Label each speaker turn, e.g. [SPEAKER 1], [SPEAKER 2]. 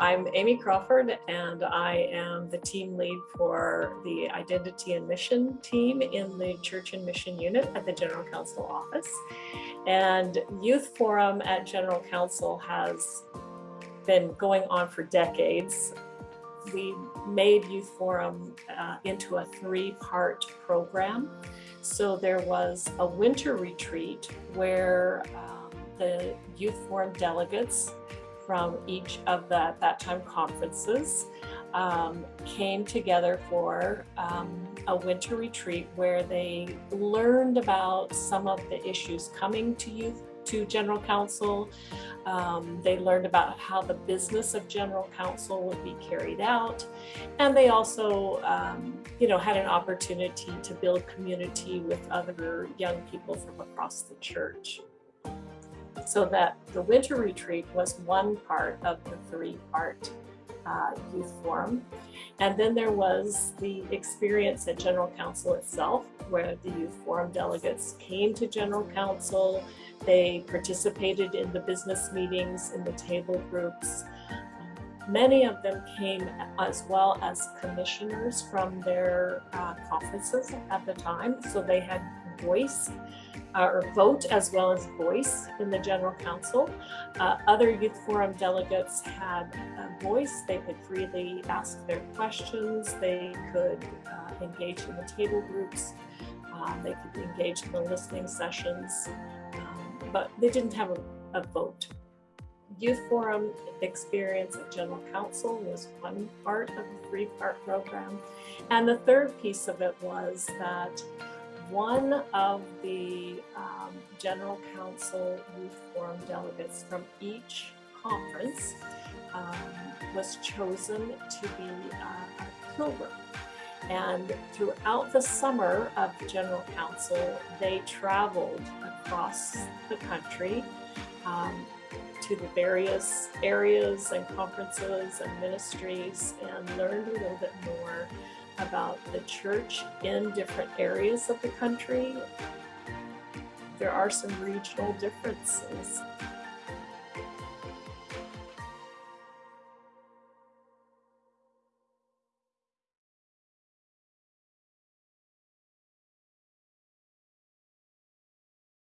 [SPEAKER 1] I'm Amy Crawford and I am the team lead for the Identity and Mission team in the Church and Mission Unit at the General Council office. And Youth Forum at General Council has been going on for decades. We made Youth Forum uh, into a three-part program. So there was a winter retreat where um, the Youth Forum delegates from each of the, at that time, conferences um, came together for um, a winter retreat where they learned about some of the issues coming to youth to General Council. Um, they learned about how the business of General Council would be carried out. And they also, um, you know, had an opportunity to build community with other young people from across the church so that the winter retreat was one part of the three-part uh, youth forum. And then there was the experience at General Council itself, where the youth forum delegates came to General Council, they participated in the business meetings, in the table groups. Many of them came as well as commissioners from their uh, conferences at the time, so they had voice uh, or vote as well as voice in the General Council. Uh, other Youth Forum delegates had a voice. They could freely ask their questions. They could uh, engage in the table groups. Um, they could engage in the listening sessions, um, but they didn't have a, a vote. Youth Forum experience at General Council was one part of the three-part program. And the third piece of it was that one of the um, General Council Youth Forum delegates from each conference um, was chosen to be uh, a pilgrim. And throughout the summer of the General Council, they traveled across the country um, to the various areas and conferences and ministries and learned a little bit more about the church in different areas of the country. There are some regional differences.